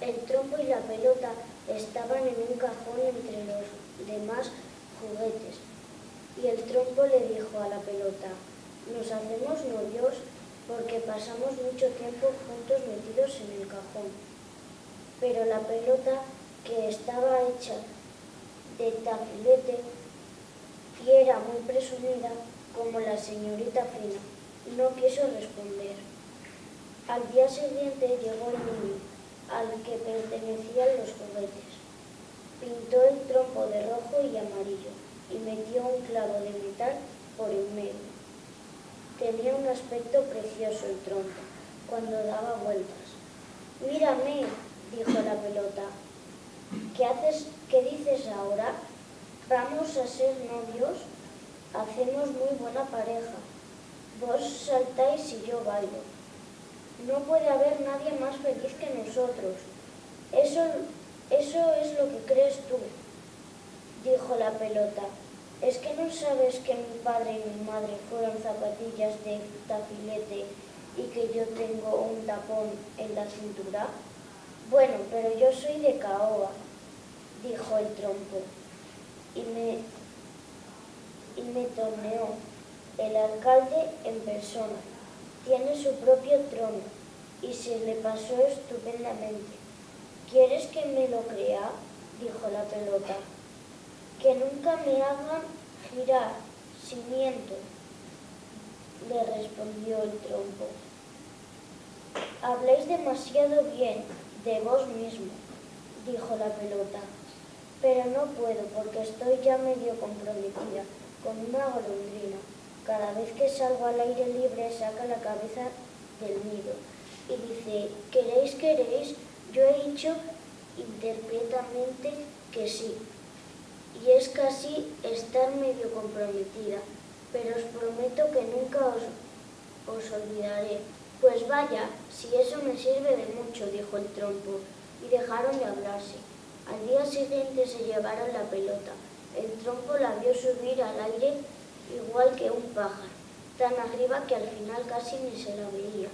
El trompo y la pelota estaban en un cajón entre los demás juguetes. Y el trompo le dijo a la pelota, nos hacemos novios porque pasamos mucho tiempo juntos metidos en el cajón. Pero la pelota, que estaba hecha de tafilete y era muy presumida, como la señorita Fina, no quiso responder. Al día siguiente llegó el niño, al que pertenecían los juguetes. Pintó el trompo de rojo y amarillo y metió un clavo de metal por el medio. Tenía un aspecto precioso el trompo cuando daba vueltas. Mírame, dijo la pelota. ¿Qué haces, qué dices ahora? ¿Vamos a ser novios? Hacemos muy buena pareja. Vos saltáis y yo bailo. No puede haber nadie más feliz que nosotros. Eso, eso es lo que crees tú, dijo la pelota. ¿Es que no sabes que mi padre y mi madre fueron zapatillas de tafilete y que yo tengo un tapón en la cintura? Bueno, pero yo soy de Caoba, dijo el trompo, y me, y me torneó el alcalde en persona. Tiene su propio trono y se le pasó estupendamente. ¿Quieres que me lo crea? dijo la pelota. Que nunca me hagan girar, si miento, le respondió el trompo. Habléis demasiado bien de vos mismo, dijo la pelota. Pero no puedo porque estoy ya medio comprometida con una golondrina. Cada vez que salgo al aire libre saca la cabeza del nido y dice, ¿queréis, queréis? Yo he dicho interpretamente que sí. Y es casi estar medio comprometida, pero os prometo que nunca os, os olvidaré. Pues vaya, si eso me sirve de mucho, dijo el trompo, y dejaron de hablarse. Al día siguiente se llevaron la pelota. El trompo la vio subir al aire igual que un pájaro, tan arriba que al final casi ni se la veía.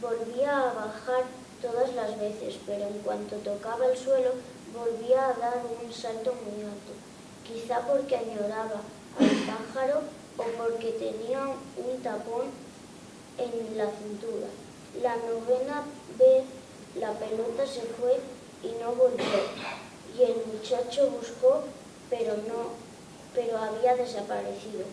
Volvía a bajar todas las veces, pero en cuanto tocaba el suelo volvía a dar un salto muy alto, quizá porque añoraba al pájaro o porque tenía un tapón en la cintura. La novena vez la pelota se fue y no volvió, y el muchacho buscó, pero no, pero había desaparecido.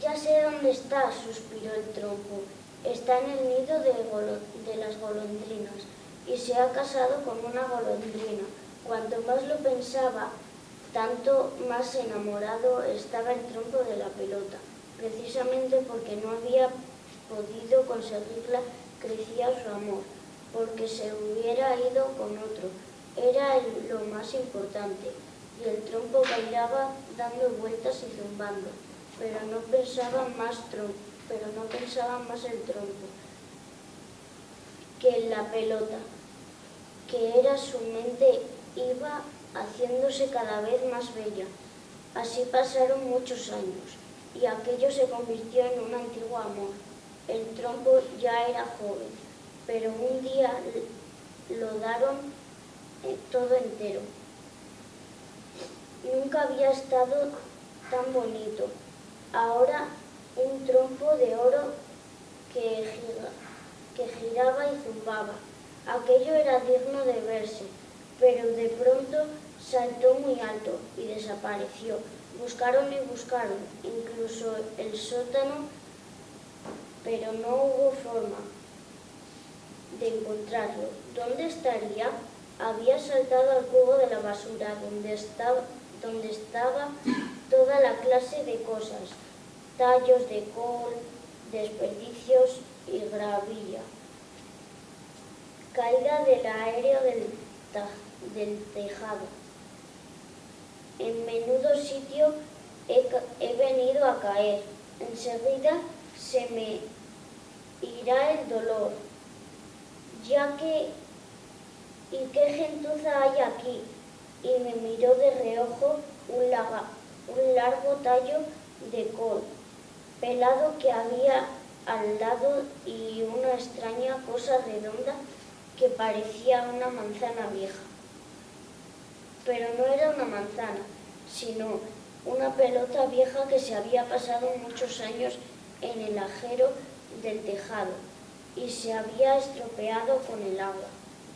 Ya sé dónde está, suspiró el trompo. Está en el nido de, las golondrinas y se ha casado con una golondrina. Cuanto más lo pensaba, tanto más enamorado estaba el trompo de la pelota. Precisamente porque no había podido conseguirla, crecía su amor, porque se hubiera ido con otro. Era lo más importante, y el trompo bailaba dando vueltas y zumbando pero no pensaba más pero no pensaba más el tronco que en la pelota, que era su mente iba haciéndose cada vez más bella. Así pasaron muchos años y aquello se convirtió en un antiguo amor. El trompo ya era joven, pero un día lo daron eh, todo entero. Nunca había estado tan bonito. Ahora un trompo de oro que, que giraba y zumbaba. Aquello era digno de verse, pero de pronto saltó muy alto y desapareció. Buscaron y buscaron, incluso el sótano, pero no hubo forma de encontrarlo. ¿Dónde estaría? Había saltado al cubo de la basura, donde estaba, donde estaba toda la clase de cosas, tallos de col, desperdicios y gravilla. Caída del aéreo del, tejado. En menudo sitio he, venido a caer. Enseguida se me irá el dolor, ya que ¿y qué gentuza hay aquí? Y me miró de reojo un, un largo tallo de col, pelado que había al lado y una extraña cosa redonda que parecía una manzana vieja. Pero no era una manzana, sino una pelota vieja que se había pasado muchos años en el ajero del tejado y se había estropeado con el agua.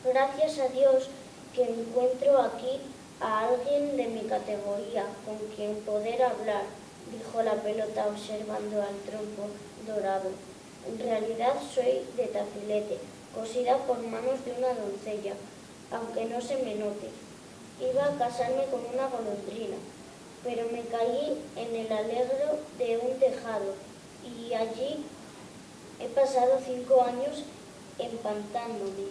Gracias a Dios que encuentro aquí a alguien de mi categoría con quien poder hablar, dijo la pelota observando al trompo dorado. En realidad soy de tafilete, cosida por manos de una doncella, aunque no se me note. Iba a casarme con una golondrina, pero me caí en el alegro de un tejado y allí he pasado cinco años empantándome.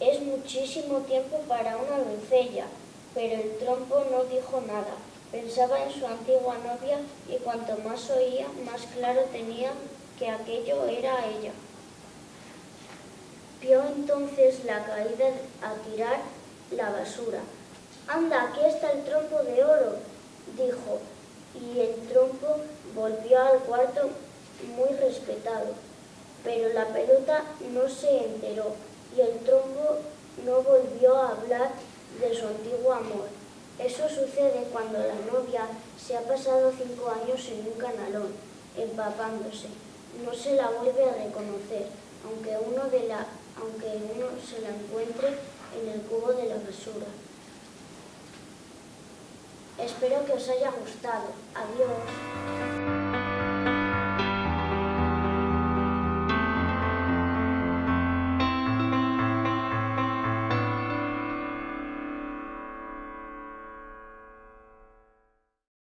Es muchísimo tiempo para una doncella, pero el trompo no dijo nada. Pensaba en su antigua novia y cuanto más oía, más claro tenía que aquello era ella. Vio entonces la caída a tirar la basura. Anda, aquí está el trompo de oro, dijo, y el trompo volvió al cuarto muy respetado. Pero la pelota no se enteró y el trompo no volvió a hablar de su antiguo amor. Eso sucede cuando la novia se ha pasado cinco años en un canalón, empapándose. No se la vuelve a reconocer, aunque uno, de la, aunque uno se la encuentre en el cubo de la basura. Espero que os haya gustado. Adiós.